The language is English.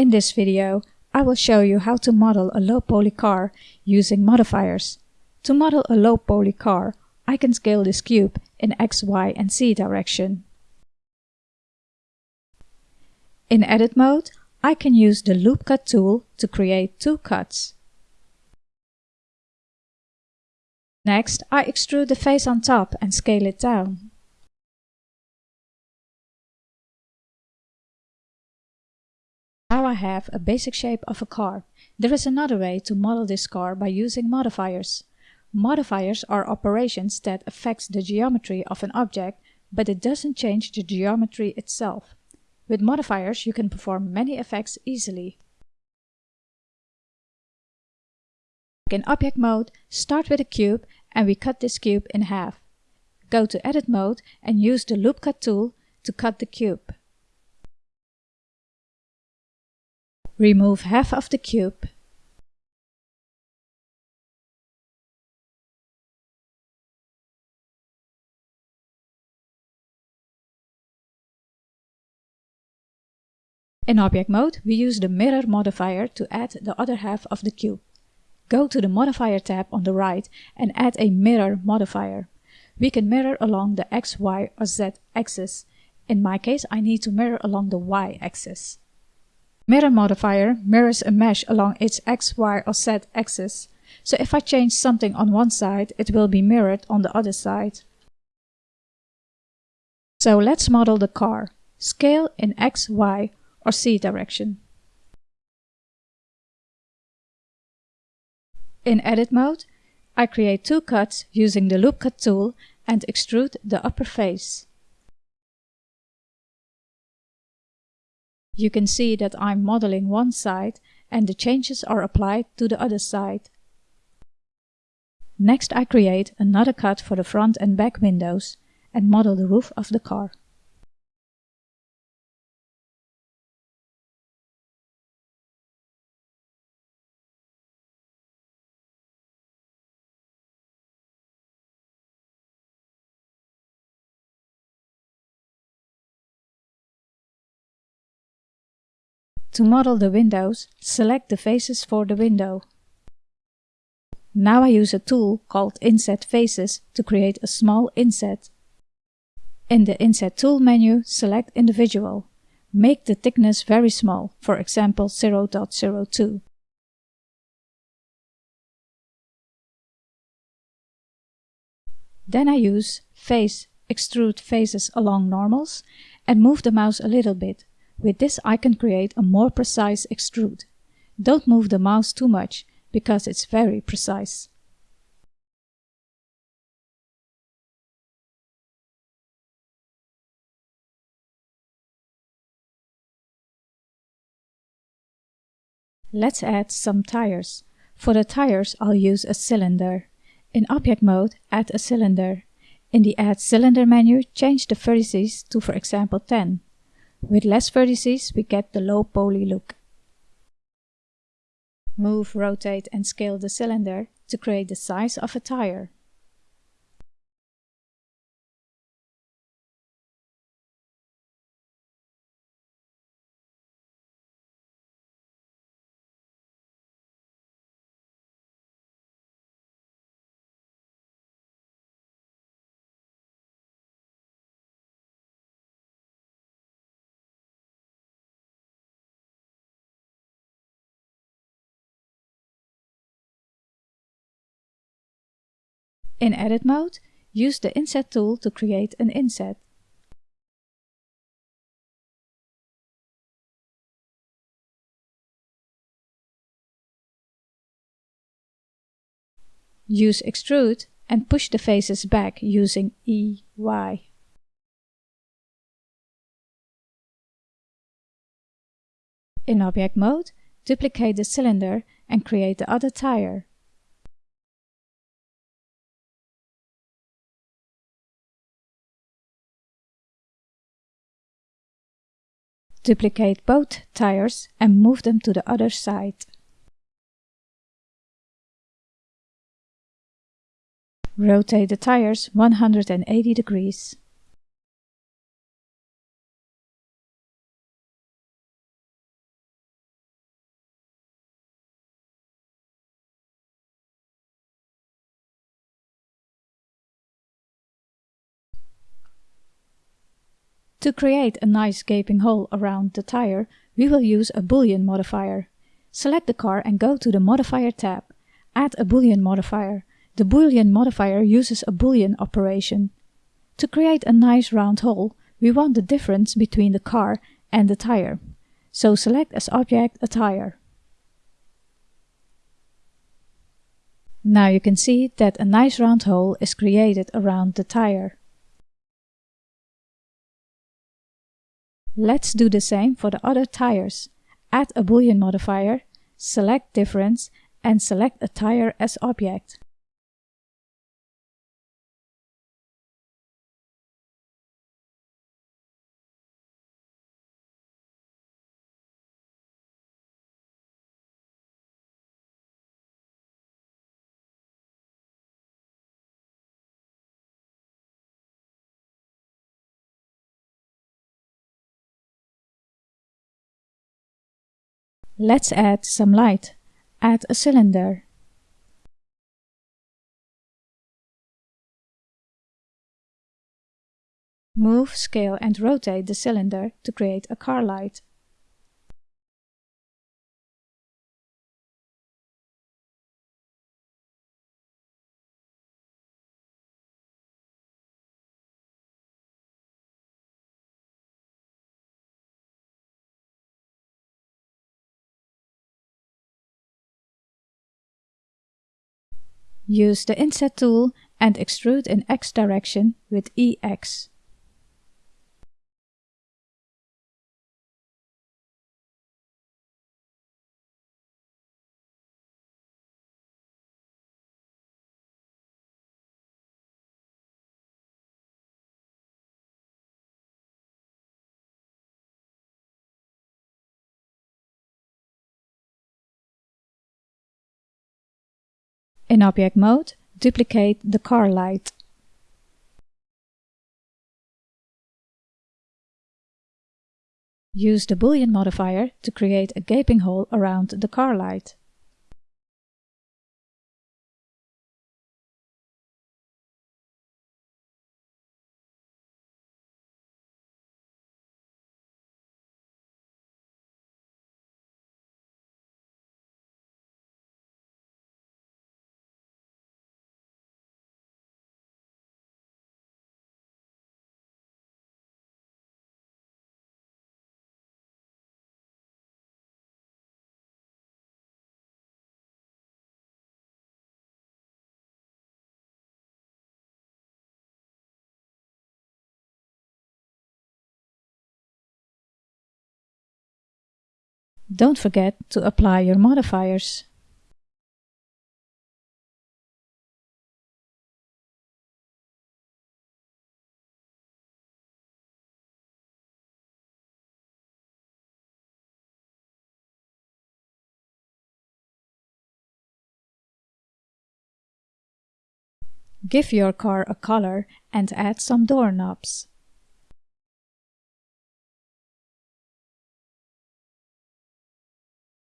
In this video, I will show you how to model a low-poly car using modifiers. To model a low-poly car, I can scale this cube in X, Y and Z direction. In edit mode, I can use the loop cut tool to create two cuts. Next, I extrude the face on top and scale it down. I have a basic shape of a car. There is another way to model this car by using modifiers. Modifiers are operations that affects the geometry of an object, but it doesn't change the geometry itself. With modifiers you can perform many effects easily. In object mode, start with a cube and we cut this cube in half. Go to edit mode and use the loop cut tool to cut the cube. Remove half of the cube. In object mode, we use the mirror modifier to add the other half of the cube. Go to the Modifier tab on the right and add a Mirror modifier. We can mirror along the X, Y or Z axis. In my case, I need to mirror along the Y axis. Mirror modifier mirrors a mesh along its X, Y or Z axis. So if I change something on one side, it will be mirrored on the other side. So let's model the car. Scale in X, Y or Z direction. In edit mode, I create two cuts using the loop cut tool and extrude the upper face. You can see that I'm modeling one side and the changes are applied to the other side. Next I create another cut for the front and back windows and model the roof of the car. To model the windows, select the faces for the window. Now I use a tool called Inset Faces to create a small inset. In the Inset Tool menu, select Individual. Make the thickness very small, for example 0.02. Then I use Face Extrude Faces along normals and move the mouse a little bit with this I can create a more precise extrude. Don't move the mouse too much, because it's very precise. Let's add some tires. For the tires I'll use a cylinder. In object mode, add a cylinder. In the Add Cylinder menu, change the vertices to for example 10. With less vertices, we get the low poly look. Move, rotate and scale the cylinder to create the size of a tire. In edit mode, use the inset tool to create an inset. Use extrude and push the faces back using EY. In object mode, duplicate the cylinder and create the other tire. Duplicate both tires and move them to the other side. Rotate the tires 180 degrees. To create a nice gaping hole around the tire, we will use a Boolean modifier. Select the car and go to the Modifier tab. Add a Boolean modifier. The Boolean modifier uses a Boolean operation. To create a nice round hole, we want the difference between the car and the tire. So select as object a tire. Now you can see that a nice round hole is created around the tire. Let's do the same for the other tires. Add a boolean modifier, select difference and select a tire as object. Let's add some light. Add a cylinder. Move, scale and rotate the cylinder to create a car light. Use the Inset tool and extrude in X direction with EX. In Object Mode, duplicate the car light. Use the Boolean modifier to create a gaping hole around the car light. Don't forget to apply your modifiers. Give your car a color and add some doorknobs.